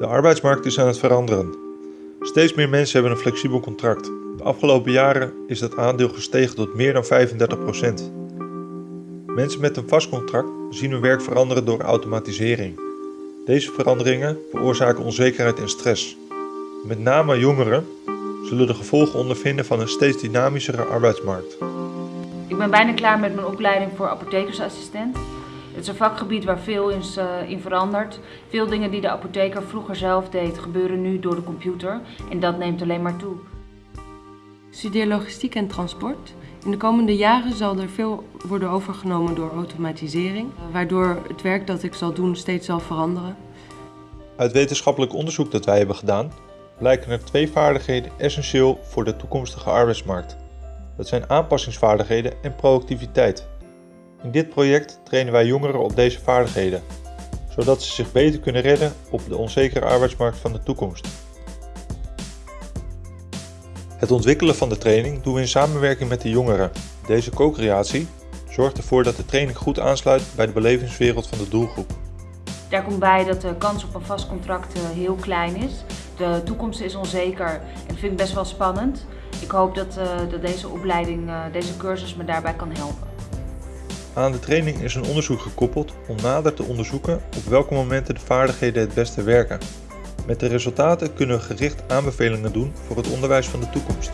De arbeidsmarkt is aan het veranderen. Steeds meer mensen hebben een flexibel contract. De afgelopen jaren is dat aandeel gestegen tot meer dan 35%. Mensen met een vast contract zien hun werk veranderen door automatisering. Deze veranderingen veroorzaken onzekerheid en stress. Met name jongeren zullen de gevolgen ondervinden van een steeds dynamischere arbeidsmarkt. Ik ben bijna klaar met mijn opleiding voor apothekersassistent. Het is een vakgebied waar veel is, uh, in verandert. Veel dingen die de apotheker vroeger zelf deed, gebeuren nu door de computer. En dat neemt alleen maar toe. Ik studeer logistiek en transport. In de komende jaren zal er veel worden overgenomen door automatisering, waardoor het werk dat ik zal doen steeds zal veranderen. Uit wetenschappelijk onderzoek dat wij hebben gedaan, blijken er twee vaardigheden essentieel voor de toekomstige arbeidsmarkt. Dat zijn aanpassingsvaardigheden en productiviteit. In dit project trainen wij jongeren op deze vaardigheden, zodat ze zich beter kunnen redden op de onzekere arbeidsmarkt van de toekomst. Het ontwikkelen van de training doen we in samenwerking met de jongeren. Deze co-creatie zorgt ervoor dat de training goed aansluit bij de belevingswereld van de doelgroep. Daar komt bij dat de kans op een vast contract eh, heel klein is. De toekomst is onzeker en dat vind ik best wel spannend. Ik hoop dat, dat deze opleiding, uh, deze cursus me daarbij kan helpen. Aan de training is een onderzoek gekoppeld om nader te onderzoeken op welke momenten de vaardigheden het beste werken. Met de resultaten kunnen we gericht aanbevelingen doen voor het onderwijs van de toekomst.